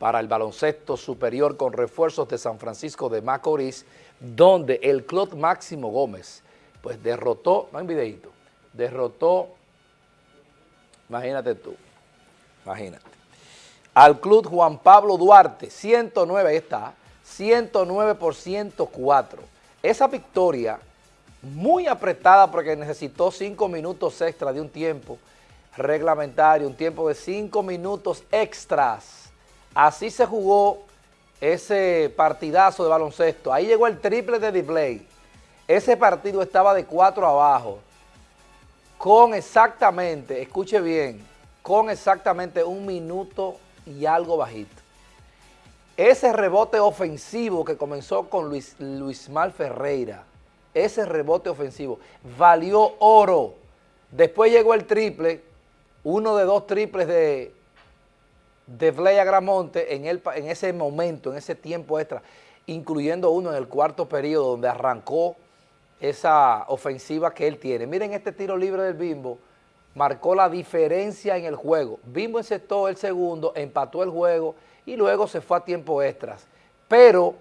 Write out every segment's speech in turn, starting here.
para el baloncesto superior con refuerzos de San Francisco de Macorís, donde el club Máximo Gómez, pues derrotó, no hay videito, derrotó, imagínate tú, imagínate, al club Juan Pablo Duarte, 109, ahí está, 109 por 104. Esa victoria muy apretada porque necesitó cinco minutos extra de un tiempo reglamentario, un tiempo de cinco minutos extras. Así se jugó ese partidazo de baloncesto. Ahí llegó el triple de display. Ese partido estaba de cuatro abajo, con exactamente, escuche bien, con exactamente un minuto y algo bajito. Ese rebote ofensivo que comenzó con Luis, Luis Mal Ferreira, ese rebote ofensivo valió oro. Después llegó el triple, uno de dos triples de, de Fleya Gramonte en, el, en ese momento, en ese tiempo extra, incluyendo uno en el cuarto periodo donde arrancó esa ofensiva que él tiene. Miren este tiro libre del Bimbo, marcó la diferencia en el juego. Bimbo encestó el segundo, empató el juego y luego se fue a tiempo extras. Pero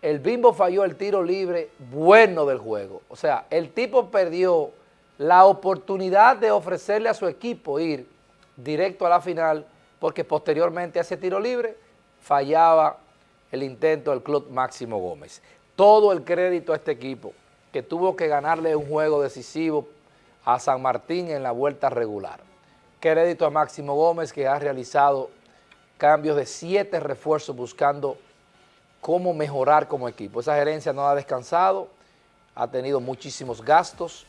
el Bimbo falló el tiro libre bueno del juego. O sea, el tipo perdió la oportunidad de ofrecerle a su equipo ir directo a la final porque posteriormente a ese tiro libre fallaba el intento del club Máximo Gómez. Todo el crédito a este equipo que tuvo que ganarle un juego decisivo a San Martín en la vuelta regular. Crédito a Máximo Gómez que ha realizado cambios de siete refuerzos buscando cómo mejorar como equipo. Esa gerencia no ha descansado, ha tenido muchísimos gastos,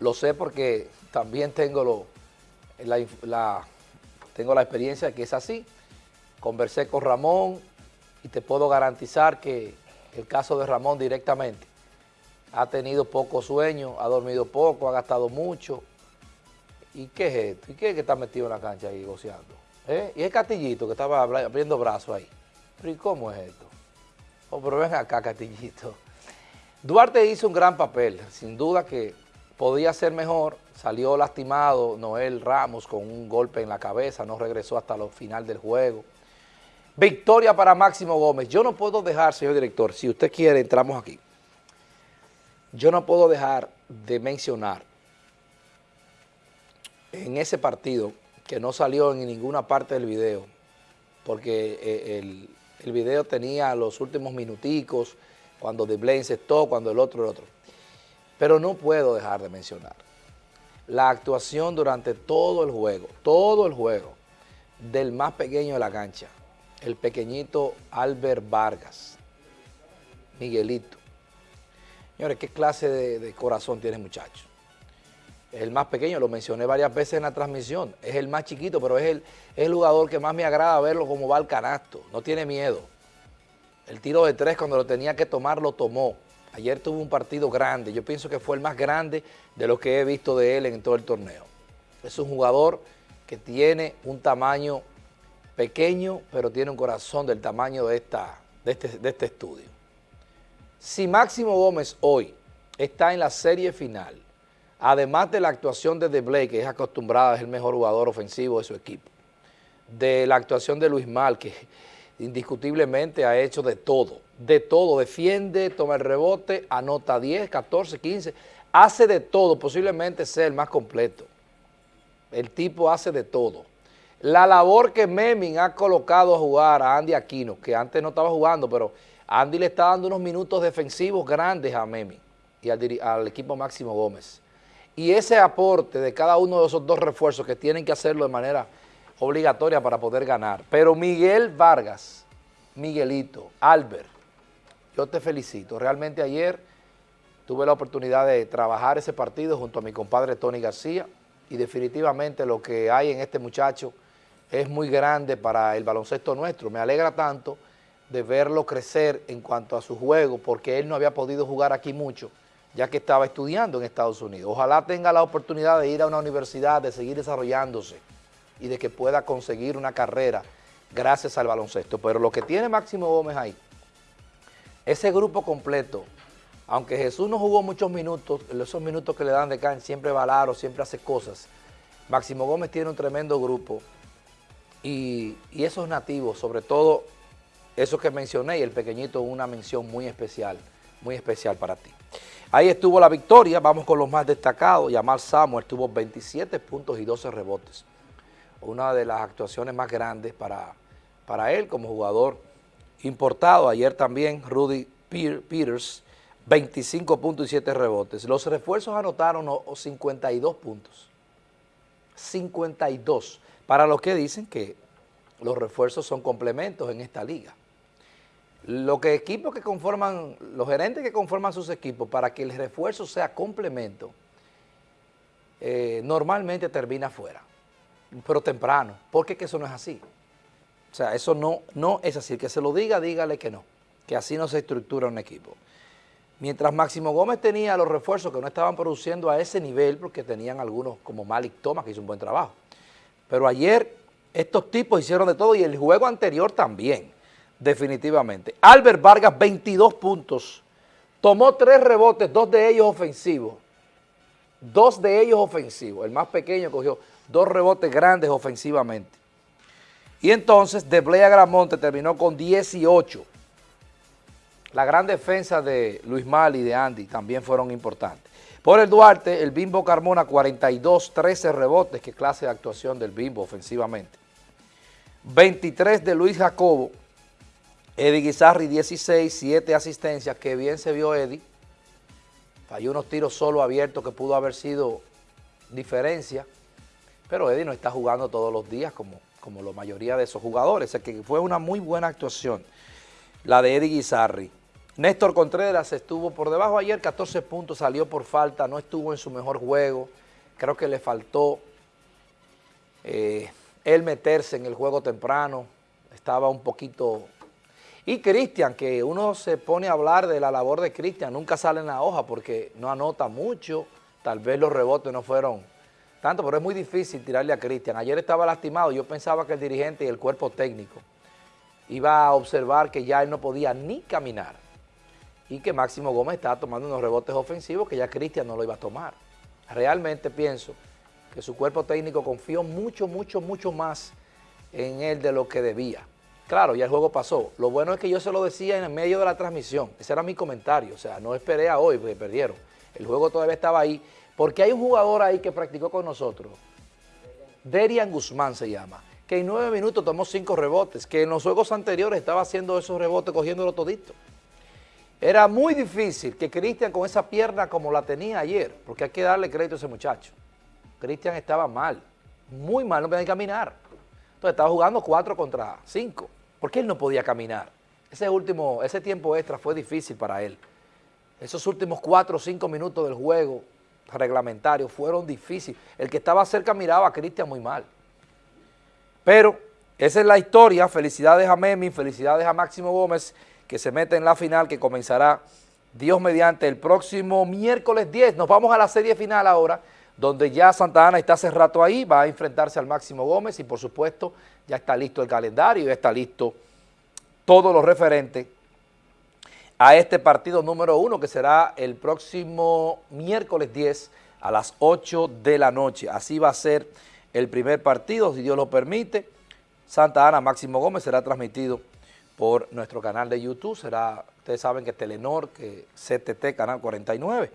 lo sé porque también tengo, lo, la, tengo la experiencia de que es así. Conversé con Ramón y te puedo garantizar que el caso de Ramón directamente ha tenido poco sueño, ha dormido poco, ha gastado mucho. ¿Y qué es esto? ¿Y qué es que está metido en la cancha ahí goceando? ¿Eh? Y el Castillito que estaba abriendo brazos ahí. ¿Pero y cómo es esto? Oh, pero ven acá, Castillito. Duarte hizo un gran papel, sin duda que podía ser mejor, salió lastimado Noel Ramos con un golpe en la cabeza, no regresó hasta el final del juego. Victoria para Máximo Gómez. Yo no puedo dejar, señor director, si usted quiere, entramos aquí. Yo no puedo dejar de mencionar en ese partido, que no salió en ninguna parte del video, porque eh, el, video tenía los últimos minuticos, cuando De se cuando el otro, el otro. Pero no puedo dejar de mencionar la actuación durante todo el juego, todo el juego, del más pequeño de la cancha, el pequeñito Albert Vargas, Miguelito. Señores, ¿qué clase de, corazón tiene muchacho? Es el más pequeño, lo mencioné varias veces en la transmisión, es el más chiquito, pero es el, es el jugador que más me agrada verlo como va al canasto, no tiene miedo. El tiro de tres cuando lo tenía que tomar, lo tomó. Ayer tuvo un partido grande, yo pienso que fue el más grande de lo que he visto de él en todo el torneo. Es un jugador que tiene un tamaño pequeño, pero tiene un corazón del tamaño de, esta, de, este, de este estudio. Si Máximo Gómez hoy está en la serie final, además de la actuación de De que es acostumbrada, es el mejor jugador ofensivo de su equipo, de la actuación de Luis Mal, que indiscutiblemente ha hecho de todo, de todo, defiende, toma el rebote, anota 10, 14, 15, hace de todo, posiblemente sea el más completo. El tipo hace de todo. La labor que Meming ha colocado a jugar a Andy Aquino, que antes no estaba jugando, pero Andy le está dando unos minutos defensivos grandes a Meming y al, al equipo Máximo Gómez. Y ese aporte de cada uno de esos dos refuerzos que tienen que hacerlo de manera obligatoria para poder ganar. Pero Miguel Vargas, Miguelito, Albert, yo te felicito. Realmente ayer tuve la oportunidad de trabajar ese partido junto a mi compadre Tony García y definitivamente lo que hay en este muchacho es muy grande para el baloncesto nuestro. Me alegra tanto de verlo crecer en cuanto a su juego porque él no había podido jugar aquí mucho ya que estaba estudiando en Estados Unidos. Ojalá tenga la oportunidad de ir a una universidad, de seguir desarrollándose y de que pueda conseguir una carrera gracias al baloncesto. Pero lo que tiene Máximo Gómez ahí, ese grupo completo, aunque Jesús no jugó muchos minutos, esos minutos que le dan de cancha, siempre va siempre hace cosas, Máximo Gómez tiene un tremendo grupo y, esos nativos, sobre todo esos que mencioné y el pequeñito, una mención muy especial, muy especial para ti. Ahí estuvo la victoria, vamos con los más destacados. Yamal Samuel tuvo 27 puntos y 12 rebotes. Una de las actuaciones más grandes para, para él como jugador importado. Ayer también Rudy Peters, 25 puntos y 7 rebotes. Los refuerzos anotaron 52 puntos. 52. Para los que dicen que los refuerzos son complementos en esta liga. Los que equipos que conforman, los gerentes que conforman sus equipos, para que el refuerzo sea complemento, eh, normalmente termina fuera, pero temprano, porque que eso no es así. O sea, eso no, no es así. Que se lo diga, dígale que no, que así no se estructura un equipo. Mientras Máximo Gómez tenía los refuerzos que no estaban produciendo a ese nivel, porque tenían algunos como Malik Thomas, que hizo un buen trabajo. Pero ayer estos tipos hicieron de todo y el juego anterior también, definitivamente. Albert Vargas, 22 puntos, tomó tres rebotes, dos de ellos ofensivos. Dos de ellos ofensivos. El más pequeño cogió dos rebotes grandes ofensivamente. Y entonces Deblea Gramonte terminó con 18 la gran defensa de Luis Mali y de Andy también fueron importantes. Por el Duarte, el Bimbo Carmona, 42, 13 rebotes, qué clase de actuación del Bimbo ofensivamente. 23 de Luis Jacobo, Eddie Guizarri, 16, 7 asistencias, que bien se vio Eddie. Falló unos tiros solo abiertos que pudo haber sido diferencia, pero Eddie no está jugando todos los días como, como la mayoría de esos jugadores, o que fue una muy buena actuación la de Eddie Guizarri. Néstor Contreras estuvo por debajo ayer, 14 puntos, salió por falta, no estuvo en su mejor juego. Creo que le faltó eh, él meterse en el juego temprano, estaba un poquito... Y Cristian, que uno se pone a hablar de la labor de Cristian, nunca sale en la hoja porque no anota mucho, tal vez los rebotes no fueron tanto, pero es muy difícil tirarle a Cristian. Ayer estaba lastimado, yo pensaba que el dirigente y el cuerpo técnico iba a observar que ya él no podía ni caminar y que Máximo Gómez estaba tomando unos rebotes ofensivos que ya Cristian no lo iba a tomar. Realmente pienso que su cuerpo técnico confió mucho, mucho, mucho más en él de lo que debía. Claro, ya el juego pasó. Lo bueno es que yo se lo decía en el medio de la transmisión. Ese era mi comentario. O sea, no esperé a hoy porque perdieron. El juego todavía estaba ahí. Porque hay un jugador ahí que practicó con nosotros. Derian Guzmán se llama que en nueve minutos tomó cinco rebotes, que en los juegos anteriores estaba haciendo esos rebotes, cogiéndolo todito. Era muy difícil que Cristian con esa pierna como la tenía ayer, porque hay que darle crédito a ese muchacho. Cristian estaba mal, muy mal, no podía caminar. Entonces estaba jugando cuatro contra cinco, porque él no podía caminar. Ese último, ese tiempo extra fue difícil para él. Esos últimos cuatro o cinco minutos del juego reglamentario fueron difíciles. El que estaba cerca miraba a Cristian muy mal. Pero esa es la historia, felicidades a Memi, felicidades a Máximo Gómez, que se mete en la final que comenzará Dios mediante el próximo miércoles 10. Nos vamos a la serie final ahora, donde ya Santa Ana está hace rato ahí, va a enfrentarse al Máximo Gómez y por supuesto ya está listo el calendario, ya está listo todo lo referente a este partido número uno que será el próximo miércoles 10 a las 8 de la noche. Así va a ser el primer partido, si Dios lo permite. Santa Ana Máximo Gómez será transmitido por nuestro canal de YouTube, será, ustedes saben que Telenor, que CTT, Canal 49,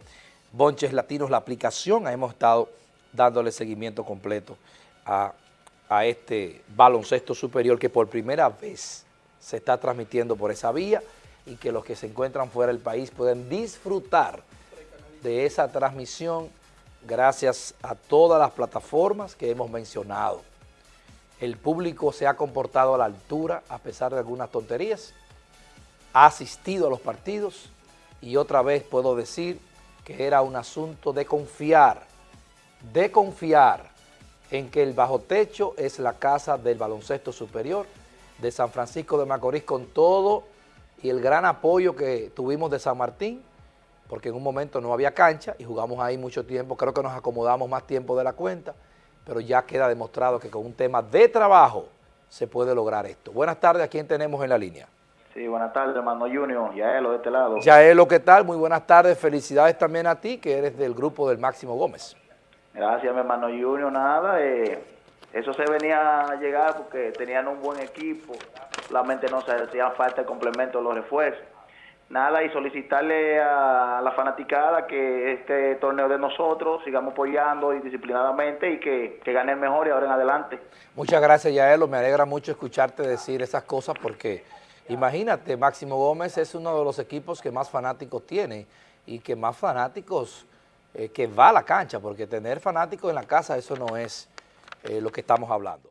Bonches Latinos, la aplicación, hemos estado dándole seguimiento completo a, a este baloncesto superior que por primera vez se está transmitiendo por esa vía y que los que se encuentran fuera del país pueden disfrutar de esa transmisión gracias a todas las plataformas que hemos mencionado. El público se ha comportado a la altura a pesar de algunas tonterías, ha asistido a los partidos y otra vez puedo decir que era un asunto de confiar, de confiar en que el bajo techo es la casa del baloncesto superior de San Francisco de Macorís con todo y el gran apoyo que tuvimos de San Martín porque en un momento no había cancha y jugamos ahí mucho tiempo, creo que nos acomodamos más tiempo de la cuenta, pero ya queda demostrado que con un tema de trabajo se puede lograr esto. Buenas tardes, ¿a quién tenemos en la línea? Sí, buenas tardes, hermano Junior, Yaelo de este lado. Yaelo, ¿qué tal? Muy buenas tardes, felicidades también a ti, que eres del grupo del Máximo Gómez. Gracias, mi hermano Junior, nada, eh, Eso se venía a llegar porque tenían un buen equipo, solamente no se hacía falta el complemento de los refuerzos. Nada, y solicitarle a la fanaticada que este torneo de nosotros sigamos apoyando y disciplinadamente y que, que gane el mejor y ahora en adelante. Muchas gracias, Yaelo. Me alegra mucho escucharte decir esas cosas porque imagínate, Máximo Gómez es uno de los equipos que más fanáticos tiene y que más fanáticos eh, que va a la cancha, porque tener fanáticos en la casa, eso no es eh, lo que estamos hablando.